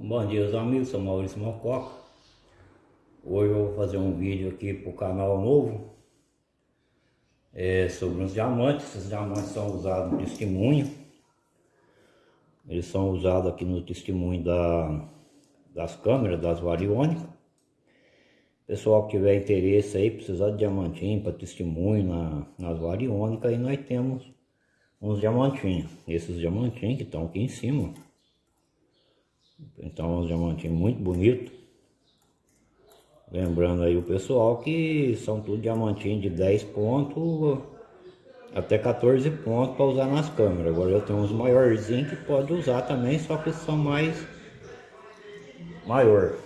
Bom dia os amigos, sou Maurício Mococa. Hoje eu vou fazer um vídeo aqui para o canal novo. É, Sobre os diamantes, esses diamantes são usados no testemunho. Eles são usados aqui no testemunho da, das câmeras, das variônicas. Pessoal que tiver interesse aí, precisar de diamantinho para testemunho na, nas variônicas Aí nós temos uns diamantinhos. Esses diamantinhos que estão aqui em cima então, um diamantinho muito bonito. Lembrando aí o pessoal que são tudo diamantinho de 10 pontos até 14 pontos para usar nas câmeras. Agora eu tenho uns maiorzinhos que pode usar também, só que são mais maior.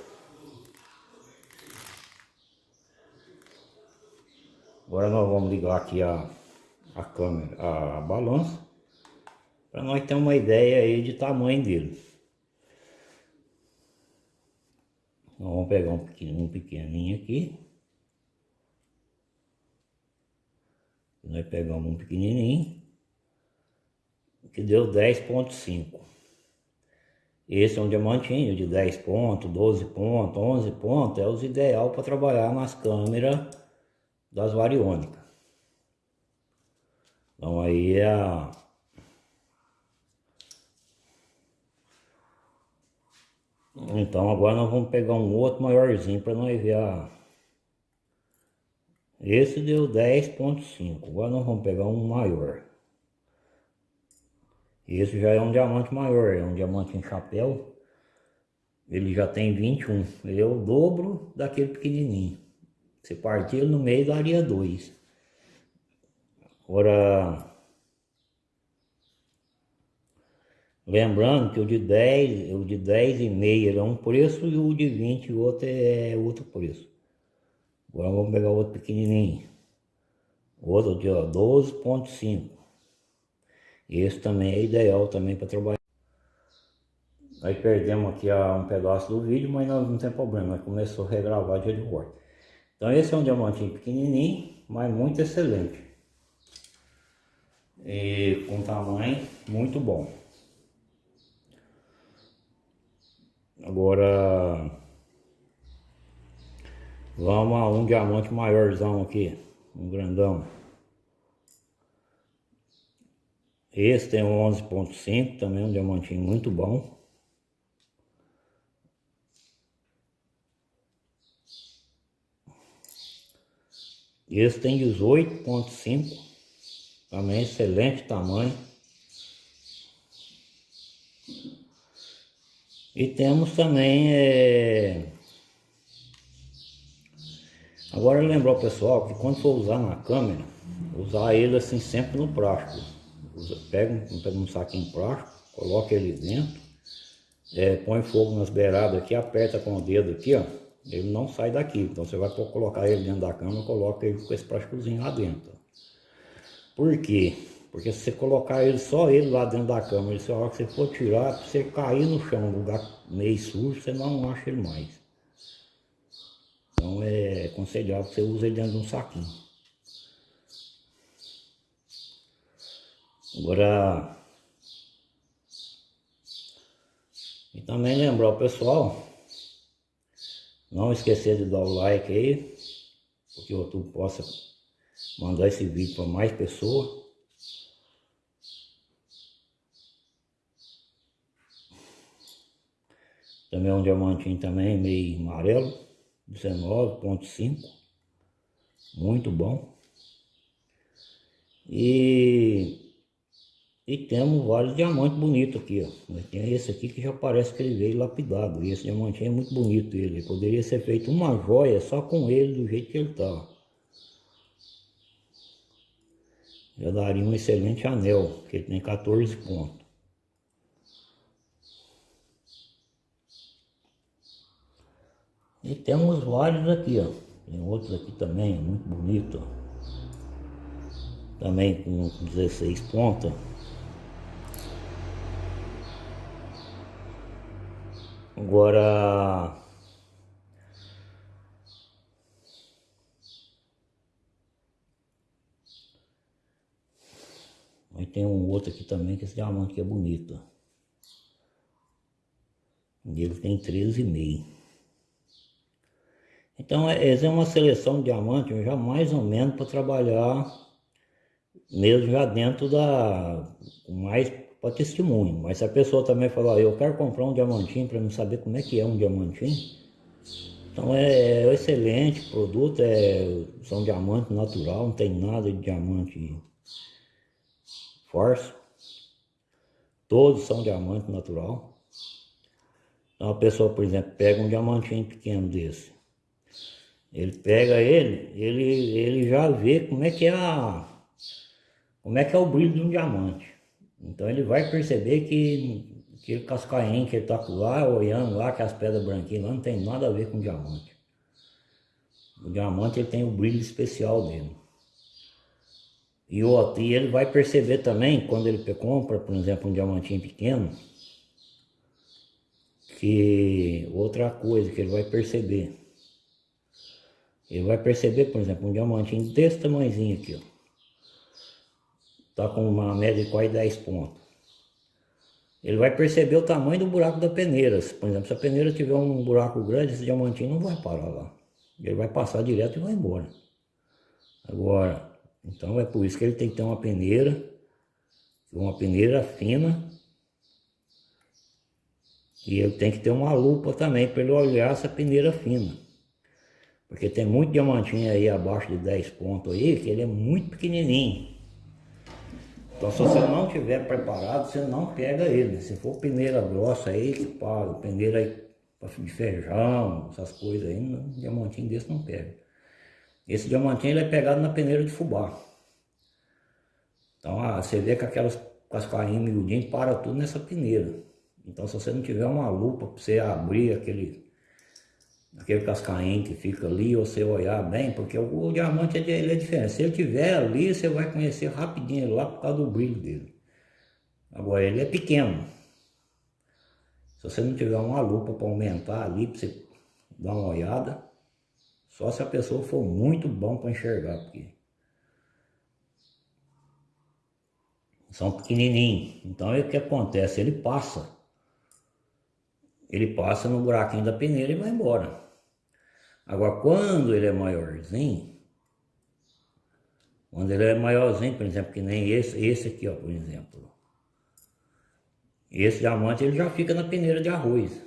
Agora nós vamos ligar aqui a, a câmera, a balança, para nós ter uma ideia aí de tamanho dele. Nós vamos pegar um pequenininho, um pequenininho aqui. Nós pegamos um pequenininho, que deu 10.5. Esse é um diamantinho de 10 pontos, 12 pontos, 11 pontos, é os ideal para trabalhar nas câmeras das variônicas. Então aí é a Então agora nós vamos pegar um outro maiorzinho para nós ver a... Esse deu 10.5, agora nós vamos pegar um maior. Esse já é um diamante maior, é um diamante em chapéu. Ele já tem 21, ele é o dobro daquele pequenininho. Você partir no meio daria 2. Agora Lembrando que o de 10, o de 10 e meio é um preço e o de 20 o outro é outro preço. Agora vamos pegar outro pequenininho. Outro de 12.5. Esse também é ideal também para trabalhar. Nós perdemos aqui um pedaço do vídeo, mas não, não tem problema, começou a regravar de volta. Então esse é um diamantinho pequenininho, mas muito excelente. E com tamanho muito bom. Agora vamos a um diamante maiorzão aqui, um grandão. Esse tem um 11.5, também um diamantinho muito bom. Esse tem 18.5, também excelente tamanho. E temos também... É... Agora lembrar o pessoal que quando for usar na câmera, usar ele assim sempre no plástico. Pega, pega um saquinho plástico, coloca ele dentro, é, põe fogo nas beiradas aqui, aperta com o dedo aqui, ó. Ele não sai daqui. Então você vai colocar ele dentro da câmera, coloca ele com esse plásticozinho lá dentro. Por quê? Porque se você colocar ele, só ele lá dentro da câmera, se a hora que você for tirar, se você cair no chão, lugar meio sujo, você não acha ele mais. Então é aconselhável que você use ele dentro de um saquinho. Agora... E também lembrar o pessoal, não esquecer de dar o like aí, porque o YouTube possa mandar esse vídeo para mais pessoas. Também um diamantinho também, meio amarelo, 19.5. Muito bom. E, e temos vários diamantes bonitos aqui, ó. Tem esse aqui que já parece que ele veio lapidado. E esse diamantinho é muito bonito ele. Poderia ser feito uma joia só com ele do jeito que ele tá. Já daria um excelente anel, que ele tem 14 pontos. E temos vários aqui, ó. Tem outros aqui também, muito bonito. Também com 16 pontas. Agora... Aí tem um outro aqui também, que esse diamante aqui é bonito, ó. Ele tem 13,5. Então, essa é uma seleção de diamante já mais ou menos para trabalhar mesmo já dentro da... mais para testemunho. Mas se a pessoa também falar, eu quero comprar um diamantinho para não saber como é que é um diamantinho, então é, é excelente produto, é, são diamante natural, não tem nada de diamante força. Todos são diamante natural. Então a pessoa, por exemplo, pega um diamantinho pequeno desse. Ele pega ele, ele, ele já vê como é que é a, como é que é o brilho de um diamante. Então ele vai perceber que aquele cascainho que ele está lá, olhando lá, que as pedras branquinhas lá, não tem nada a ver com diamante. O diamante ele tem o brilho especial dele. E, o, e ele vai perceber também, quando ele compra, por exemplo, um diamantinho pequeno, que outra coisa que ele vai perceber. Ele vai perceber, por exemplo, um diamantinho desse tamanhozinho aqui, ó. Tá com uma média de quase 10 pontos ele vai perceber o tamanho do buraco da peneira. Por exemplo, se a peneira tiver um buraco grande, esse diamantinho não vai parar lá. Ele vai passar direto e vai embora. Agora, então é por isso que ele tem que ter uma peneira, uma peneira fina. E ele tem que ter uma lupa também para ele olhar essa peneira fina. Porque tem muito diamantinho aí abaixo de 10 pontos aí, que ele é muito pequenininho. Então se você não tiver preparado, você não pega ele. Se for peneira grossa aí, que paga, peneira aí de feijão, essas coisas aí, diamantinho desse não pega. Esse diamantinho ele é pegado na peneira de fubá. Então ah, você vê que aquelas cascainhas miudinhas para tudo nessa peneira. Então se você não tiver uma lupa para você abrir aquele aquele cascainho que fica ali, você olhar bem, porque o, diamante ele é diferente. Se ele tiver ali, você vai conhecer rapidinho ele lá por causa do brilho dele. Agora ele é pequeno. Se você não tiver uma lupa para aumentar ali, para você dar uma olhada, só se a pessoa for muito bom para enxergar, porque são pequenininhos. Então o que acontece? Ele passa. Ele passa no buraquinho da peneira e vai embora. Agora, quando ele é maiorzinho, quando ele é maiorzinho, por exemplo, que nem esse, esse aqui, ó, por exemplo. Esse diamante ele já fica na peneira de arroz.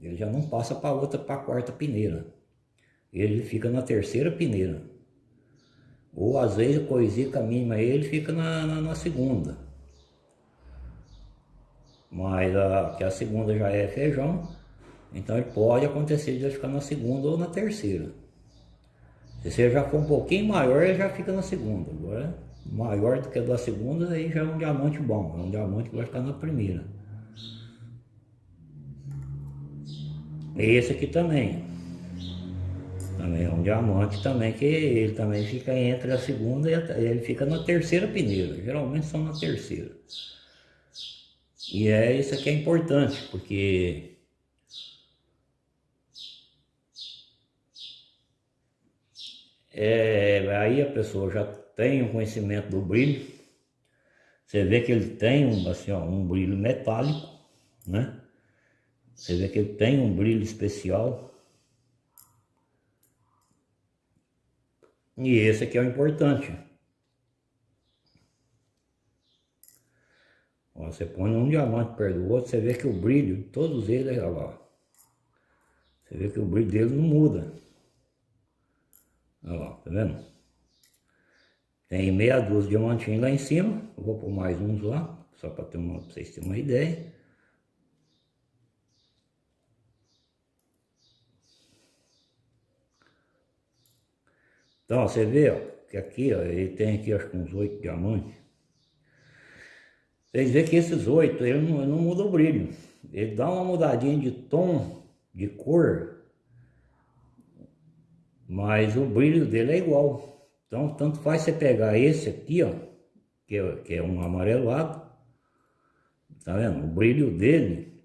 Ele já não passa para outra, para a quarta peneira. Ele fica na terceira peneira. Ou às vezes coisica mínima ele fica na, na, na segunda. Mas a, que a segunda já é feijão, então ele pode acontecer de ficar na segunda ou na terceira. Se você já for um pouquinho maior, ele já fica na segunda. Agora, maior do que a da segunda, aí já é um diamante bom. É um diamante que vai ficar na primeira. Esse aqui também. Também é um diamante também, que ele também fica entre a segunda e a, ele fica na terceira peneira. Geralmente são na terceira. E é isso aqui é importante, porque é, aí a pessoa já tem um conhecimento do brilho, você vê que ele tem um, assim, ó, um brilho metálico, né? Você vê que ele tem um brilho especial. E esse aqui é o importante. Ó, você põe um diamante perto do outro, você vê que o brilho, todos eles, olha lá. Você vê que o brilho dele não muda. Olha lá, tá vendo? Tem meia dúzia de diamantinhos lá em cima. Eu vou pôr mais uns lá, só para vocês terem uma ideia. Então, você vê, ó, que aqui, ó, ele tem aqui acho que uns oito diamantes. Vocês veem que esses oito, ele não, ele não muda o brilho. Ele dá uma mudadinha de tom, de cor, mas o brilho dele é igual. Então, tanto faz você pegar esse aqui, ó, que é, que é um amarelado, tá vendo? O brilho dele,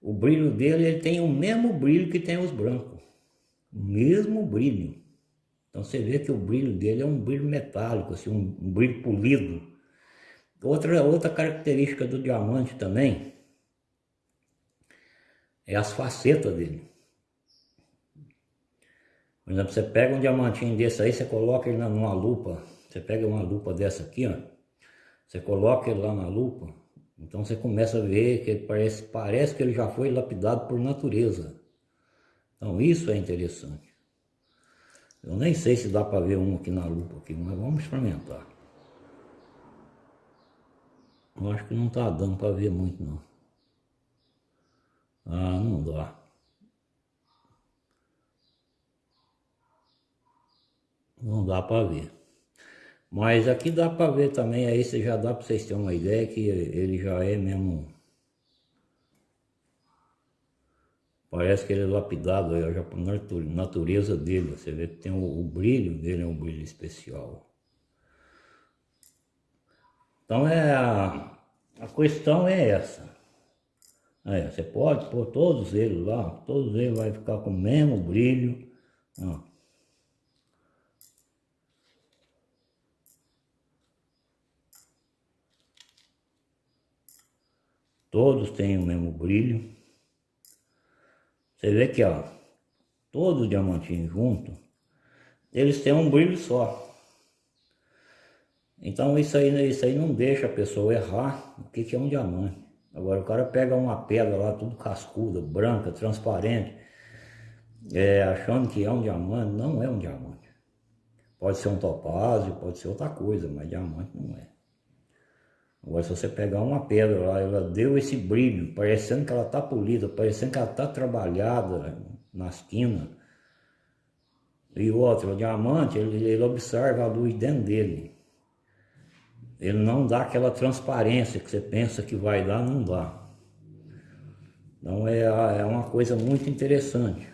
o brilho dele, ele tem o mesmo brilho que tem os brancos. O mesmo brilho. Então você vê que o brilho dele é um brilho metálico, assim, um, um brilho polido. Outra, outra característica do diamante também é as facetas dele. Por exemplo, você pega um diamantinho desse aí, você coloca ele numa lupa, você pega uma lupa dessa aqui, ó, você coloca ele lá na lupa, então você começa a ver que parece, parece que ele já foi lapidado por natureza. Então isso é interessante. Eu nem sei se dá para ver um aqui na lupa, aqui, mas vamos experimentar. Eu acho que não está dando para ver muito não. Ah, não dá. Não dá para ver. Mas aqui dá para ver também, aí você já dá para vocês terem uma ideia que ele já é mesmo... Parece que ele é lapidado por natureza dele. Você vê que tem o, o brilho dele, é um brilho especial. Então é a, a questão é essa. Aí, você pode pôr todos eles lá, todos eles vai ficar com o mesmo brilho. Ó. Todos têm o mesmo brilho. Você vê que ó, todos os diamantinhos juntos, eles têm um brilho só. Então isso aí, isso aí não deixa a pessoa errar o que, que é um diamante. Agora o cara pega uma pedra lá, tudo cascuda, branca, transparente, é, achando que é um diamante, não é um diamante. Pode ser um topázio, pode ser outra coisa, mas diamante não é. Agora se você pegar uma pedra lá, ela deu esse brilho, parecendo que ela está polida, parecendo que ela está trabalhada nas quinas. E outro, o diamante, ele, ele observa a luz dentro dele. Ele não dá aquela transparência que você pensa que vai dar, não dá. Então é, é uma coisa muito interessante.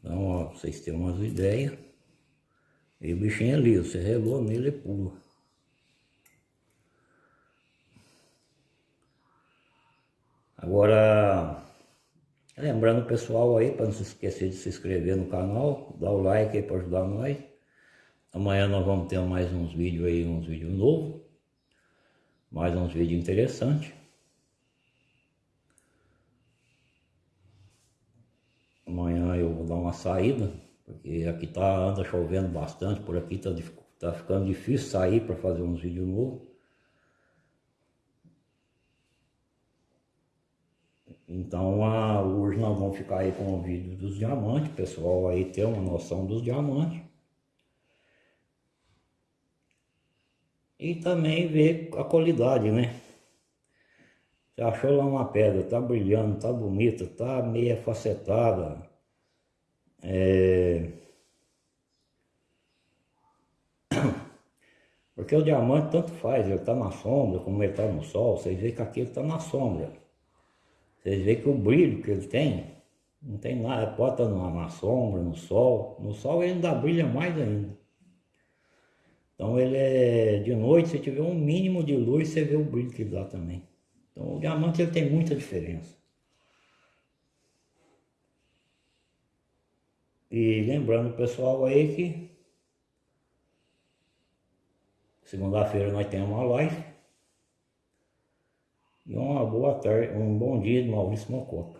Então, ó, vocês têm umas ideias. E o bichinho é ali, você relou nele e pula. Agora, Lembrando o pessoal aí, para não se esquecer de se inscrever no canal, dar o like aí para ajudar nós. Amanhã nós vamos ter mais uns vídeos aí, uns vídeos novos. Mais uns vídeos interessantes. Amanhã eu vou dar uma saída, porque aqui tá, anda chovendo bastante, por aqui tá, tá ficando difícil sair para fazer uns vídeos novos. Então a, hoje nós vamos ficar aí com o vídeo dos diamantes, pessoal aí ter uma noção dos diamantes. E também ver a qualidade, né? Você achou lá uma pedra, tá brilhando, tá bonita, tá meia facetada. É... Porque o diamante tanto faz, ele tá na sombra, como ele tá no sol, vocês veem que aqui ele tá na sombra. Vocês veem que o brilho que ele tem, não tem nada, pode estar na sombra, no sol. No sol ele ainda brilha mais ainda. Então ele é de noite, se tiver um mínimo de luz, você vê o brilho que dá também. Então o diamante ele tem muita diferença. E lembrando o pessoal aí que segunda-feira nós temos uma live. E uma boa tarde, um bom dia de Maurício Mococa.